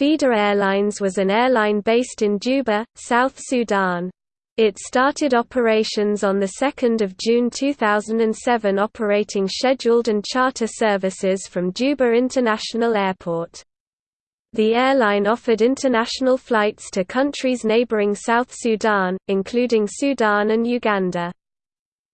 Feeder Airlines was an airline based in Juba, South Sudan. It started operations on 2 June 2007 operating scheduled and charter services from Juba International Airport. The airline offered international flights to countries neighboring South Sudan, including Sudan and Uganda.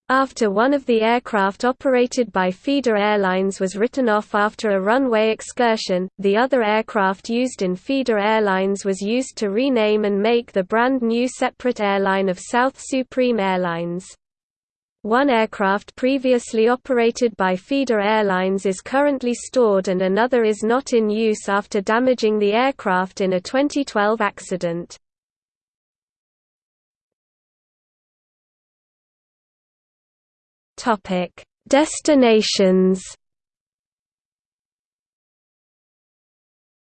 After one of the aircraft operated by Feeder Airlines was written off after a runway excursion, the other aircraft used in Feeder Airlines was used to rename and make the brand new separate airline of South Supreme Airlines. One aircraft previously operated by Feeder Airlines is currently stored and another is not in use after damaging the aircraft in a 2012 accident. Topic: Destinations.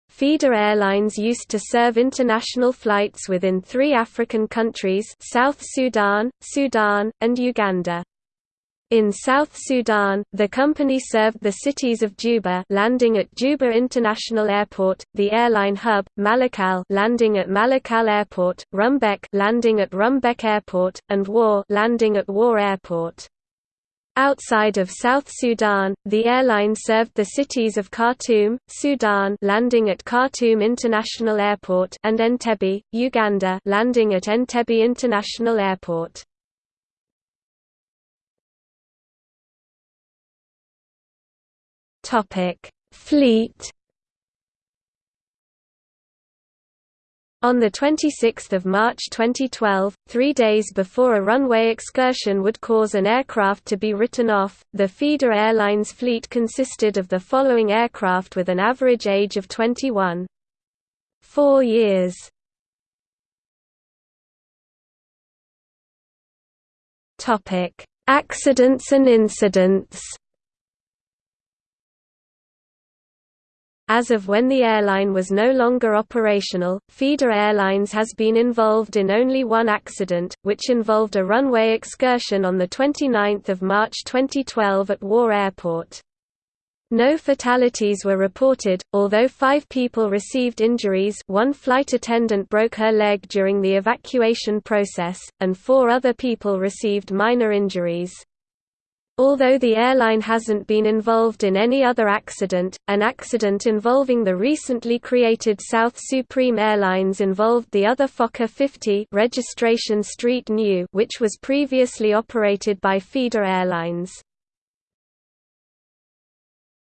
Feeder Airlines used to serve international flights within three African countries South Sudan, Sudan, and Uganda. In South Sudan, the company served the cities of Juba landing at Juba International Airport, the airline hub, Malakal landing at Malakal Airport, Rumbek landing at Rumbek Airport, and Wau landing at Wau Airport. Outside of South Sudan, the airline served the cities of Khartoum, Sudan landing at Khartoum International Airport and Entebbe, Uganda landing at Entebbe International Airport. Fleet On 26 March 2012, three days before a runway excursion would cause an aircraft to be written off, the feeder airlines fleet consisted of the following aircraft with an average age of 21. 4 years. Accidents and incidents As of when the airline was no longer operational, Feeder Airlines has been involved in only one accident, which involved a runway excursion on 29 March 2012 at Wau Airport. No fatalities were reported, although five people received injuries one flight attendant broke her leg during the evacuation process, and four other people received minor injuries. Although the airline hasn't been involved in any other accident, an accident involving the recently created South Supreme Airlines involved the other Fokker 50 registration Street New which was previously operated by Feeder Airlines.